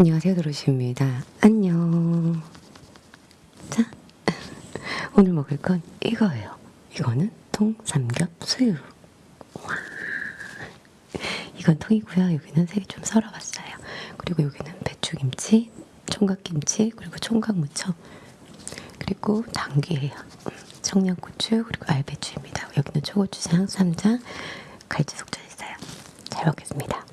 안녕하세요, 도로시입니다. 안녕. 자, 오늘 먹을 건 이거예요. 이거는 통삼겹 수육. 와. 이건 통이고요. 여기는 색이 좀 썰어봤어요. 그리고 여기는 배추김치, 총각김치, 그리고 총각무쳐, 그리고 당귀예요. 음, 청양고추, 그리고 알배추입니다. 여기는 초고추장, 쌈장, 갈치 속젓 있어요. 잘 먹겠습니다.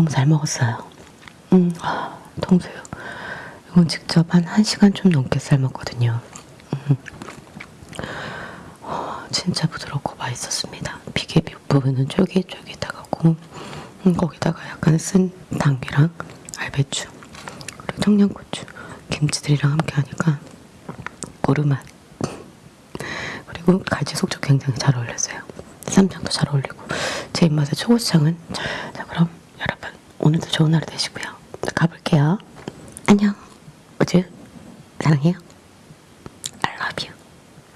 너무 잘 먹었어요. 음, 아, 통수육. 이건 직접 한 1시간 좀 넘게 삶았거든요. 음. 어, 진짜 부드럽고 맛있었습니다. 비계 부분은 쫄깃쫄깃하고 음, 거기다가 약간 쓴 당귀랑 알배추 그리고 청양고추 김치들이랑 함께 하니까 고르맛 그리고 갈치 속젓 굉장히 잘 어울렸어요. 쌈장도 잘 어울리고 제 입맛에 초고추장은 오늘도 좋은 하루 되시고요. 가볼게요. 안녕. 우주 사랑해요.